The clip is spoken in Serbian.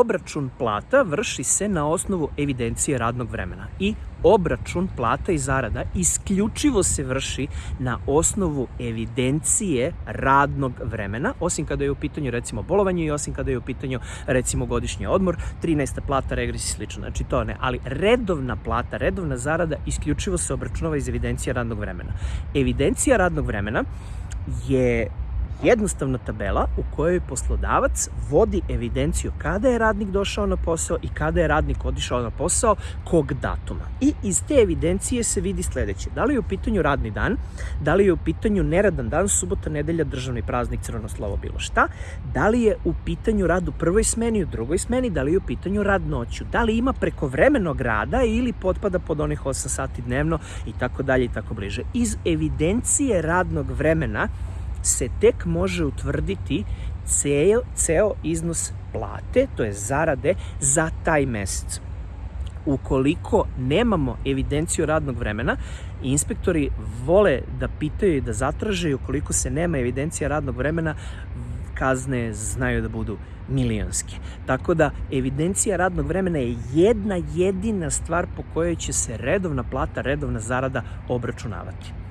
obračun plata vrši se na osnovu evidencije radnog vremena i obračun plata i zarada isključivo se vrši na osnovu evidencije radnog vremena, osim kada je u pitanju recimo bolovanje i osim kada je u pitanju recimo godišnji odmor, 13. plata, regres i slično, znači to ne, ali redovna plata, redovna zarada isključivo se obračunava iz evidencije radnog vremena. Evidencija radnog vremena je jednostavna tabela u kojoj poslodavac vodi evidenciju kada je radnik došao na posao i kada je radnik odišao na posao, kog datuma. I iz te evidencije se vidi sledeće. Da li je u pitanju radni dan, da li je u pitanju neradan dan, subota, nedelja, državni praznik, crveno slovo, bilo šta, da li je u pitanju rad u prvoj smeni, u drugoj smeni, da li je u pitanju rad noću, da li ima prekovremenog rada ili potpada pod onih 8 sati dnevno i tako dalje i tako bliže. Iz evidencije radnog vremena se tek može utvrditi ceo, ceo iznos plate, to je zarade, za taj mesec. Ukoliko nemamo evidenciju radnog vremena, inspektori vole da pitaju i da zatraže ukoliko se nema evidencija radnog vremena, kazne znaju da budu milionske. Tako da evidencija radnog vremena je jedna jedina stvar po kojoj će se redovna plata, redovna zarada obračunavati.